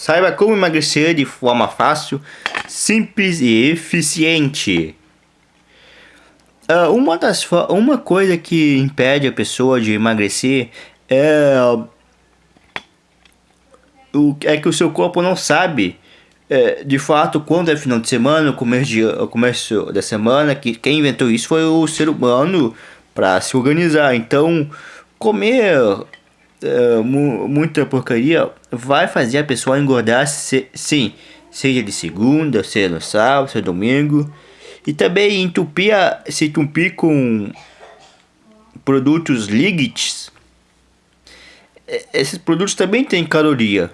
Saiba como emagrecer de forma fácil, simples e eficiente. Uh, uma, das, uma coisa que impede a pessoa de emagrecer é, o, é que o seu corpo não sabe é, de fato quando é final de semana, o começo, de, o começo da semana, que quem inventou isso foi o ser humano para se organizar. Então, comer é, muita porcaria vai fazer a pessoa engordar, se, sim, seja de segunda, seja no sábado, seja domingo. E também entupir, se entupir com produtos líquidos. Esses produtos também têm caloria.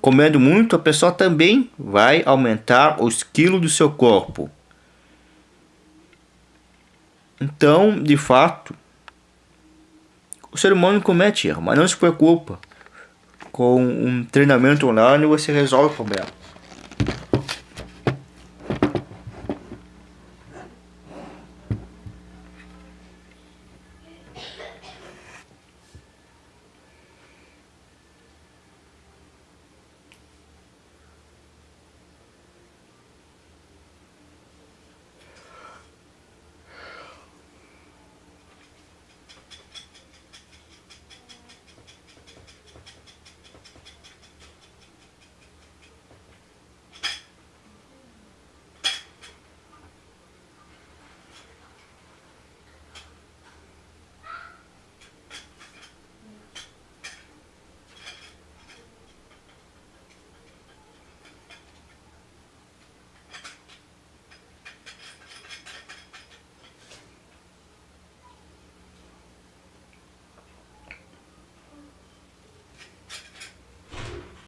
Comendo muito, a pessoa também vai aumentar os quilos do seu corpo. Então, de fato, o ser humano comete erro, mas não se preocupa. Com um treinamento online você resolve o problema.